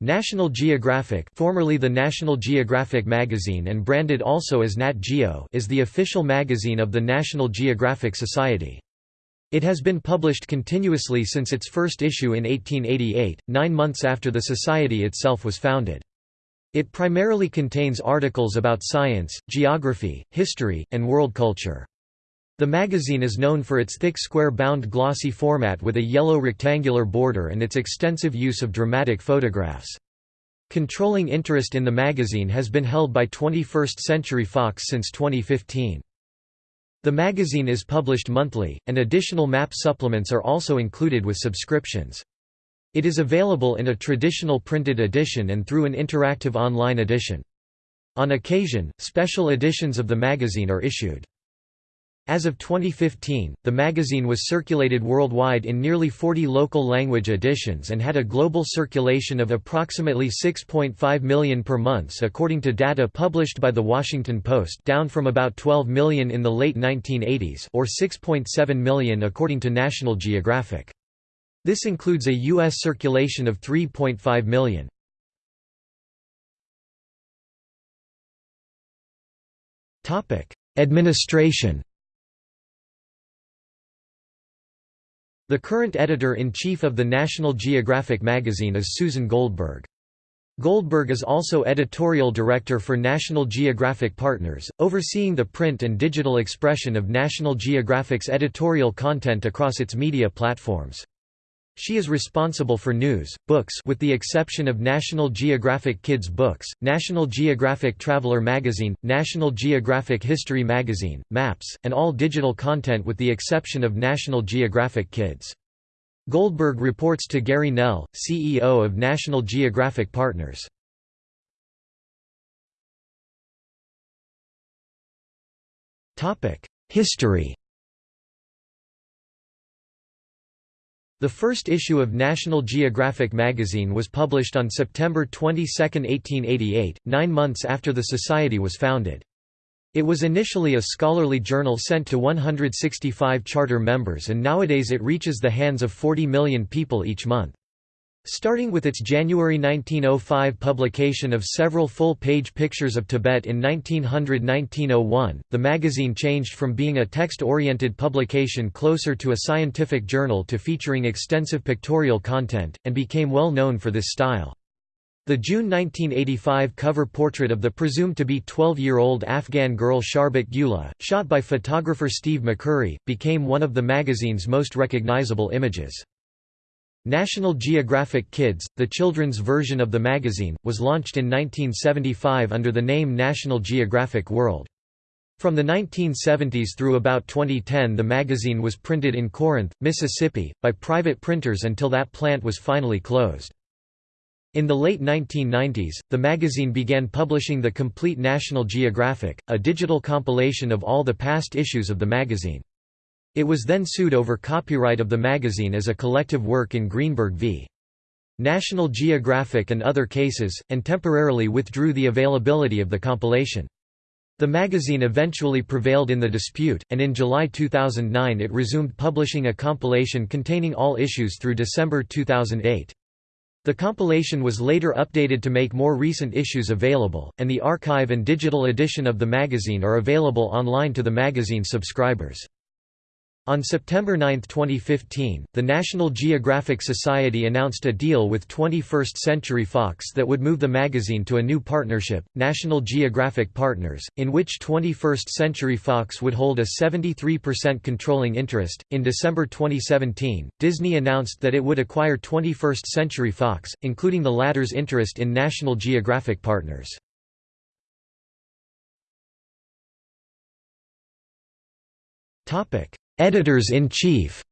National Geographic formerly the National Geographic magazine and branded also as Nat Geo is the official magazine of the National Geographic Society. It has been published continuously since its first issue in 1888, nine months after the Society itself was founded. It primarily contains articles about science, geography, history, and world culture. The magazine is known for its thick square-bound glossy format with a yellow rectangular border and its extensive use of dramatic photographs. Controlling interest in the magazine has been held by 21st Century Fox since 2015. The magazine is published monthly, and additional map supplements are also included with subscriptions. It is available in a traditional printed edition and through an interactive online edition. On occasion, special editions of the magazine are issued. As of 2015, the magazine was circulated worldwide in nearly 40 local language editions and had a global circulation of approximately 6.5 million per month according to data published by The Washington Post down from about 12 million in the late 1980s or 6.7 million according to National Geographic. This includes a U.S. circulation of 3.5 million. Administration The current editor-in-chief of the National Geographic magazine is Susan Goldberg. Goldberg is also editorial director for National Geographic Partners, overseeing the print and digital expression of National Geographic's editorial content across its media platforms. She is responsible for news, books with the exception of National Geographic Kids books, National Geographic Traveler magazine, National Geographic History magazine, maps, and all digital content with the exception of National Geographic Kids. Goldberg reports to Gary Knell, CEO of National Geographic Partners. History The first issue of National Geographic magazine was published on September 22, 1888, nine months after the Society was founded. It was initially a scholarly journal sent to 165 charter members and nowadays it reaches the hands of 40 million people each month. Starting with its January 1905 publication of several full-page pictures of Tibet in 1900–1901, the magazine changed from being a text-oriented publication closer to a scientific journal to featuring extensive pictorial content, and became well known for this style. The June 1985 cover portrait of the presumed to be 12-year-old Afghan girl Sharbat Gula, shot by photographer Steve McCurry, became one of the magazine's most recognizable images. National Geographic Kids, the children's version of the magazine, was launched in 1975 under the name National Geographic World. From the 1970s through about 2010 the magazine was printed in Corinth, Mississippi, by private printers until that plant was finally closed. In the late 1990s, the magazine began publishing the Complete National Geographic, a digital compilation of all the past issues of the magazine. It was then sued over copyright of the magazine as a collective work in Greenberg v. National Geographic and other cases, and temporarily withdrew the availability of the compilation. The magazine eventually prevailed in the dispute, and in July 2009 it resumed publishing a compilation containing all issues through December 2008. The compilation was later updated to make more recent issues available, and the archive and digital edition of the magazine are available online to the magazine subscribers. On September 9, 2015, the National Geographic Society announced a deal with 21st Century Fox that would move the magazine to a new partnership, National Geographic Partners, in which 21st Century Fox would hold a 73% controlling interest. In December 2017, Disney announced that it would acquire 21st Century Fox, including the latter's interest in National Geographic Partners. Topic: Editors-in-chief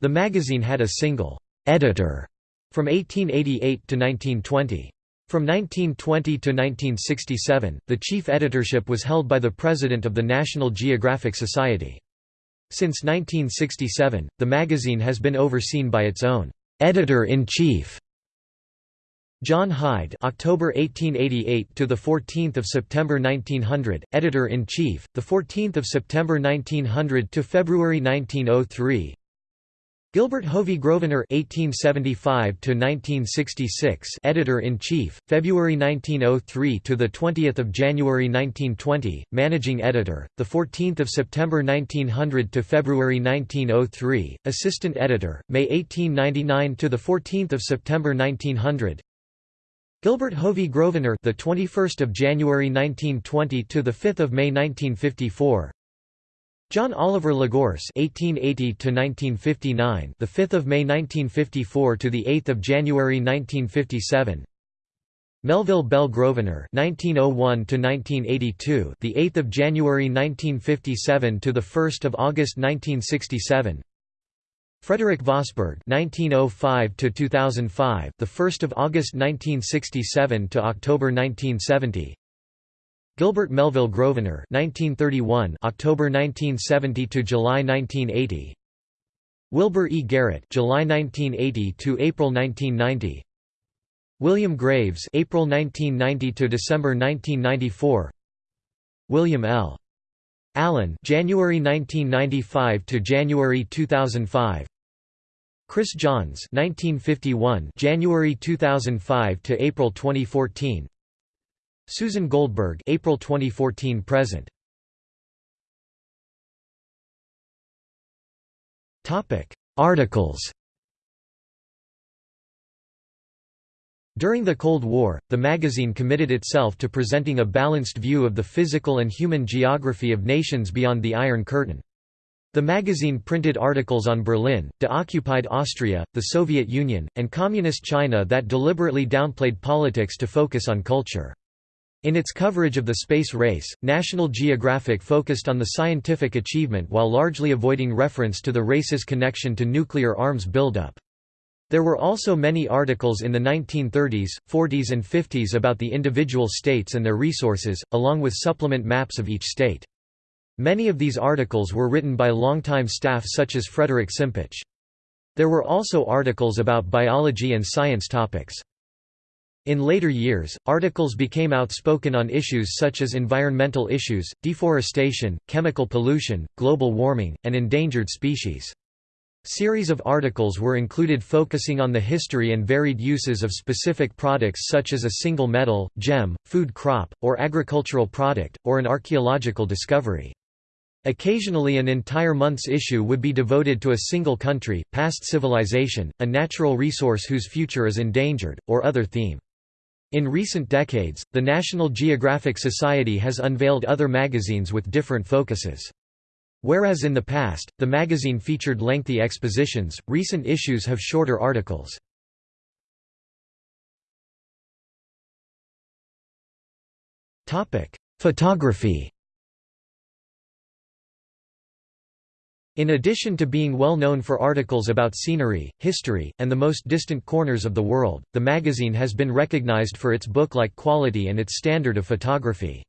The magazine had a single editor from 1888 to 1920. From 1920 to 1967, the chief editorship was held by the president of the National Geographic Society. Since 1967, the magazine has been overseen by its own editor-in-chief John Hyde October 1888 to the 14th of September 1900 editor in chief the 14th of September 1900 to February 1903 Gilbert Hovey Grosvenor 1875 to 1966, editor-in-chief, February 1903 to the 20th of January 1920, managing editor, the 14th of September 1900 to February 1903, assistant editor, May 1899 to the 14th of September 1900. Gilbert Hovey Grosvenor, the 21st of January 1920 to the 5th of May 1954. John Oliver La Gorce (1880 to 1959), the 5th of May 1954 to the 8th of January 1957. Melville Bell Grosvenor (1901 to 1982), the 8th of January 1957 to the 1st of August 1967. Frederick Vosburgh (1905–2005), the 1st of August 1967 to October 1970. Gilbert Melville Grosvenor 1931 October 1970 to July 1980 Wilbur E. Garrett July 1980 to April 1990 William Graves April 1990 to December 1994 William L Allen January 1995 to January 2005 Chris Johns 1951 January 2005 to April 2014 Susan Goldberg April 2014 present. Topic Articles During the Cold War, the magazine committed itself to presenting a balanced view of the physical and human geography of nations beyond the Iron Curtain. The magazine printed articles on Berlin, de-occupied Austria, the Soviet Union, and Communist China that deliberately downplayed politics to focus on culture. In its coverage of the space race, National Geographic focused on the scientific achievement while largely avoiding reference to the race's connection to nuclear arms buildup. There were also many articles in the 1930s, 40s and 50s about the individual states and their resources, along with supplement maps of each state. Many of these articles were written by longtime staff such as Frederick Simpich. There were also articles about biology and science topics. In later years, articles became outspoken on issues such as environmental issues, deforestation, chemical pollution, global warming, and endangered species. Series of articles were included focusing on the history and varied uses of specific products such as a single metal, gem, food crop, or agricultural product, or an archaeological discovery. Occasionally an entire month's issue would be devoted to a single country, past civilization, a natural resource whose future is endangered, or other theme. In recent decades, the National Geographic Society has unveiled other magazines with different focuses. Whereas in the past, the magazine featured lengthy expositions, recent issues have shorter articles. Photography In addition to being well known for articles about scenery, history, and the most distant corners of the world, the magazine has been recognized for its book-like quality and its standard of photography.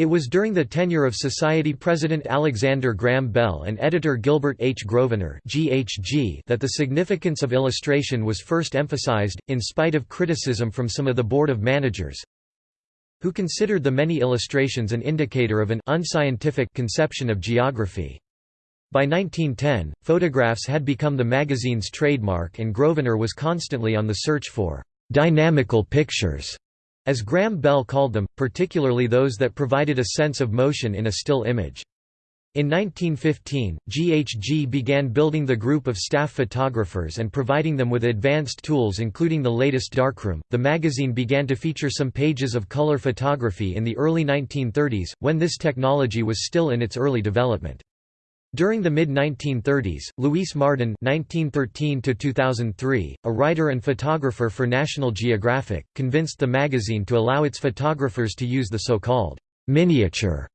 It was during the tenure of Society President Alexander Graham Bell and editor Gilbert H. Grosvenor that the significance of illustration was first emphasized, in spite of criticism from some of the Board of Managers, who considered the many illustrations an indicator of an unscientific conception of geography. By 1910, photographs had become the magazine's trademark and Grosvenor was constantly on the search for «dynamical pictures», as Graham Bell called them, particularly those that provided a sense of motion in a still image. In 1915, GHG began building the group of staff photographers and providing them with advanced tools including the latest darkroom. The magazine began to feature some pages of color photography in the early 1930s, when this technology was still in its early development. During the mid-1930s, Luis Marden (1913–2003), a writer and photographer for National Geographic, convinced the magazine to allow its photographers to use the so-called miniature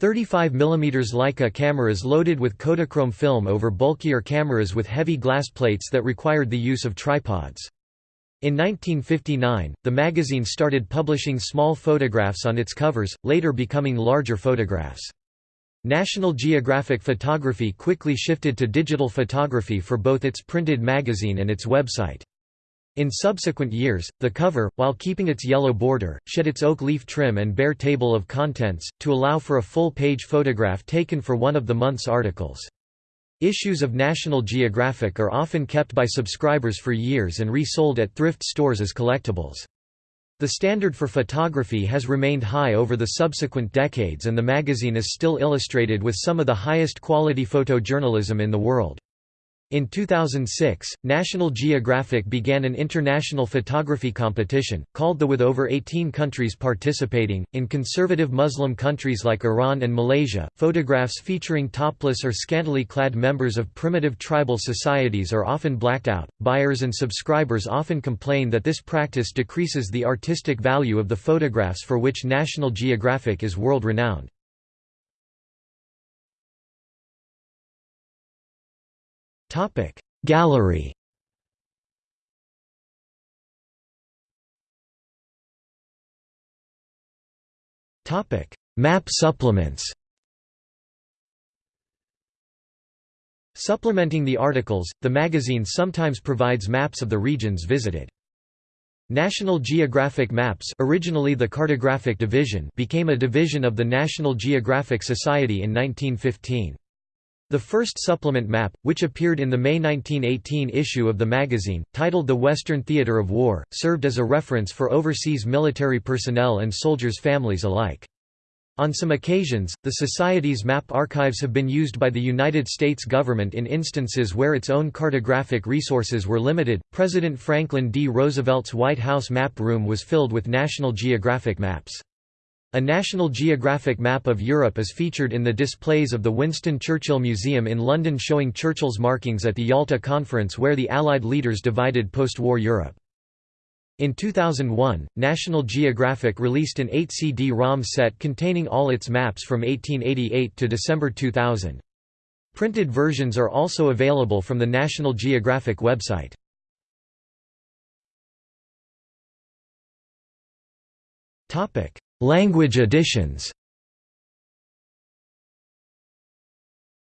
35 mm Leica cameras loaded with Kodachrome film over bulkier cameras with heavy glass plates that required the use of tripods. In 1959, the magazine started publishing small photographs on its covers, later becoming larger photographs. National Geographic Photography quickly shifted to digital photography for both its printed magazine and its website. In subsequent years, the cover, while keeping its yellow border, shed its oak leaf trim and bare table of contents, to allow for a full-page photograph taken for one of the month's articles. Issues of National Geographic are often kept by subscribers for years and resold at thrift stores as collectibles. The standard for photography has remained high over the subsequent decades and the magazine is still illustrated with some of the highest quality photojournalism in the world. In 2006, National Geographic began an international photography competition, called the with over 18 countries participating. In conservative Muslim countries like Iran and Malaysia, photographs featuring topless or scantily clad members of primitive tribal societies are often blacked out. Buyers and subscribers often complain that this practice decreases the artistic value of the photographs for which National Geographic is world renowned. Topic Gallery Topic Map supplements Supplementing the articles, the magazine sometimes provides maps of the regions visited. National Geographic Maps originally the Cartographic Division became a division of the National Geographic Society in 1915. The first supplement map, which appeared in the May 1918 issue of the magazine, titled The Western Theatre of War, served as a reference for overseas military personnel and soldiers' families alike. On some occasions, the Society's map archives have been used by the United States government in instances where its own cartographic resources were limited. President Franklin D. Roosevelt's White House map room was filled with National Geographic maps. A National Geographic map of Europe is featured in the displays of the Winston Churchill Museum in London showing Churchill's markings at the Yalta Conference where the Allied leaders divided post-war Europe. In 2001, National Geographic released an 8 CD-ROM set containing all its maps from 1888 to December 2000. Printed versions are also available from the National Geographic website. Language editions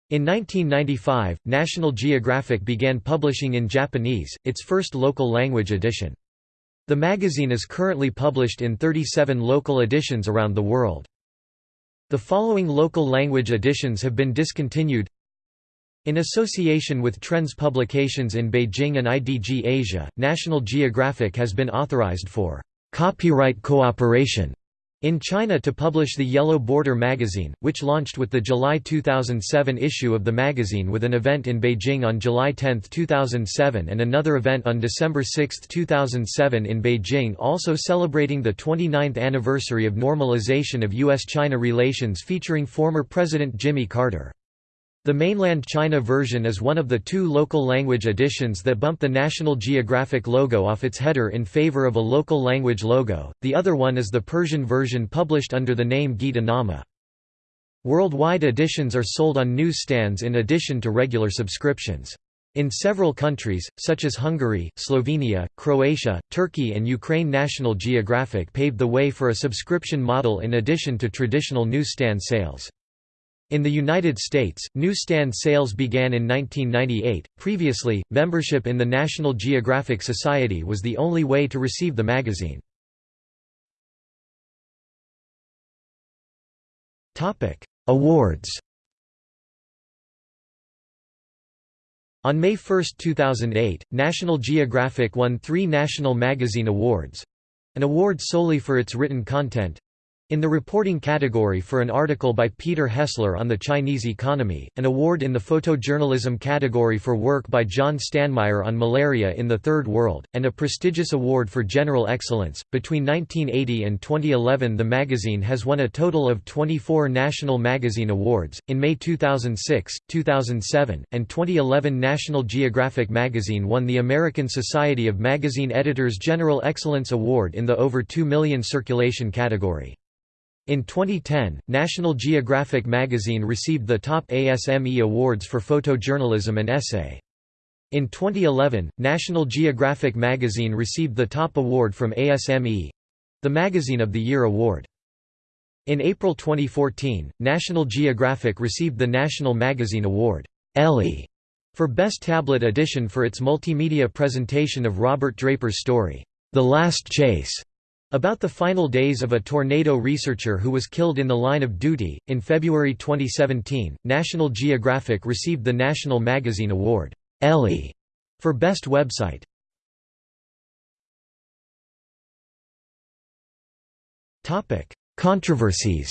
In 1995, National Geographic began publishing in Japanese, its first local language edition. The magazine is currently published in 37 local editions around the world. The following local language editions have been discontinued In association with Trends Publications in Beijing and IDG Asia, National Geographic has been authorized for copyright cooperation in China to publish the Yellow Border magazine, which launched with the July 2007 issue of the magazine with an event in Beijing on July 10, 2007 and another event on December 6, 2007 in Beijing also celebrating the 29th anniversary of normalization of U.S.-China relations featuring former President Jimmy Carter. The mainland China version is one of the two local language editions that bump the National Geographic logo off its header in favor of a local language logo, the other one is the Persian version published under the name Gita Nama. Worldwide editions are sold on newsstands in addition to regular subscriptions. In several countries, such as Hungary, Slovenia, Croatia, Turkey and Ukraine National Geographic paved the way for a subscription model in addition to traditional newsstand sales. In the United States, newsstand sales began in 1998. Previously, membership in the National Geographic Society was the only way to receive the magazine. Topic: Awards. On May 1, 2008, National Geographic won three National Magazine Awards an award solely for its written content, in the reporting category for an article by Peter Hessler on the Chinese economy, an award in the photojournalism category for work by John Stanmeyer on malaria in the Third World, and a prestigious award for general excellence. Between 1980 and 2011, the magazine has won a total of 24 National Magazine Awards. In May 2006, 2007, and 2011, National Geographic magazine won the American Society of Magazine Editors General Excellence Award in the over 2 million circulation category. In 2010, National Geographic magazine received the top ASME awards for photojournalism and essay. In 2011, National Geographic magazine received the top award from ASME—the Magazine of the Year award. In April 2014, National Geographic received the National Magazine Award Ellie for Best Tablet Edition for its multimedia presentation of Robert Draper's story, The Last Chase. About the final days of a tornado researcher who was killed in the line of duty. In February 2017, National Geographic received the National Magazine Award Ellie for Best Website. Controversies.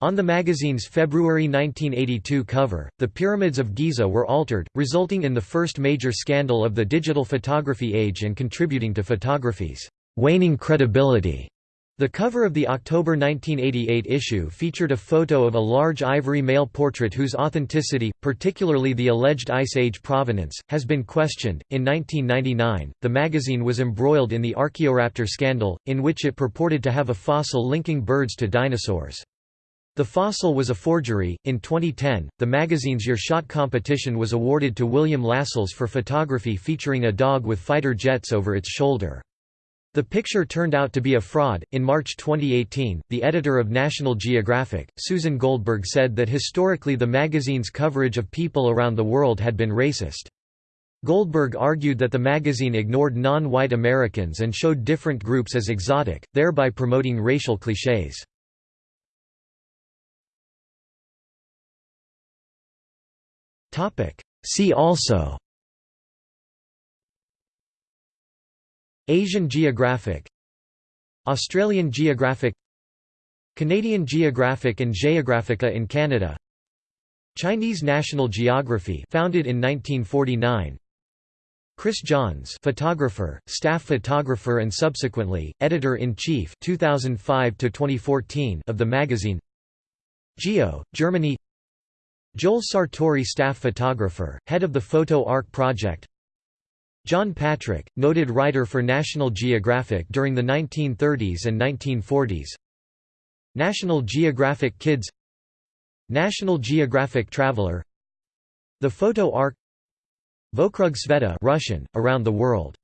On the magazine's February 1982 cover, the Pyramids of Giza were altered, resulting in the first major scandal of the digital photography age and contributing to photography's waning credibility. The cover of the October 1988 issue featured a photo of a large ivory male portrait whose authenticity, particularly the alleged Ice Age provenance, has been questioned. In 1999, the magazine was embroiled in the Archaeoraptor scandal, in which it purported to have a fossil linking birds to dinosaurs. The fossil was a forgery. In 2010, the magazine's Your Shot competition was awarded to William Lascelles for photography featuring a dog with fighter jets over its shoulder. The picture turned out to be a fraud. In March 2018, the editor of National Geographic, Susan Goldberg, said that historically the magazine's coverage of people around the world had been racist. Goldberg argued that the magazine ignored non-white Americans and showed different groups as exotic, thereby promoting racial clichés. See also. Asian Geographic. Australian Geographic. Canadian Geographic and Geographica in Canada. Chinese National Geography founded in 1949 Chris Johns photographer, staff photographer and subsequently, editor-in-chief 2005 to 2014 of the magazine. Geo, Germany Joel Sartore staff photographer, head of the Photo Ark project. John Patric, noted writer for National Geographic during the 1930s and 1940s National Geographic Kids. National Geographic Traveler. The Photo Ark Vokrug Sveta Russian, Around the World